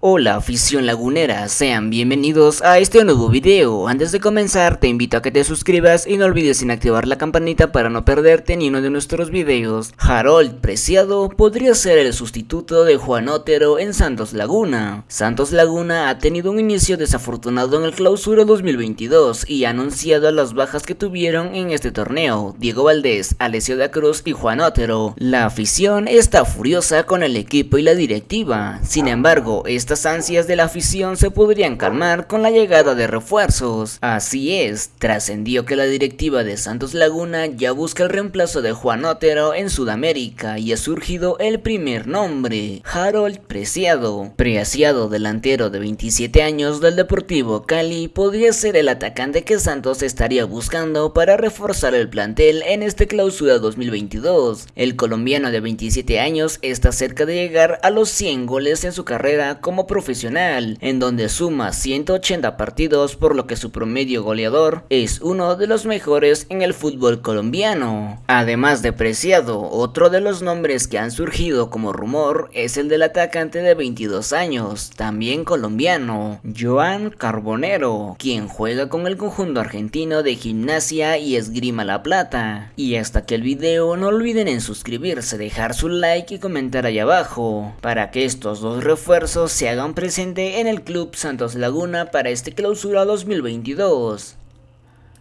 Hola afición lagunera, sean bienvenidos a este nuevo video. Antes de comenzar te invito a que te suscribas y no olvides en activar la campanita para no perderte ni uno de nuestros videos. Harold Preciado podría ser el sustituto de Juan Otero en Santos Laguna. Santos Laguna ha tenido un inicio desafortunado en el clausura 2022 y ha anunciado las bajas que tuvieron en este torneo, Diego Valdés, Alessio da Cruz y Juan Otero. La afición está furiosa con el equipo y la directiva, sin embargo esta ansias de la afición se podrían calmar con la llegada de refuerzos. Así es, trascendió que la directiva de Santos Laguna ya busca el reemplazo de Juan Otero en Sudamérica y ha surgido el primer nombre, Harold Preciado. Preciado, delantero de 27 años del Deportivo Cali, podría ser el atacante que Santos estaría buscando para reforzar el plantel en este clausura 2022. El colombiano de 27 años está cerca de llegar a los 100 goles en su carrera como profesional, en donde suma 180 partidos por lo que su promedio goleador es uno de los mejores en el fútbol colombiano. Además de Preciado, otro de los nombres que han surgido como rumor es el del atacante de 22 años, también colombiano, Joan Carbonero, quien juega con el conjunto argentino de gimnasia y esgrima la plata. Y hasta que el video no olviden en suscribirse, dejar su like y comentar ahí abajo, para que estos dos refuerzos hagan presente en el Club Santos Laguna para este clausura 2022.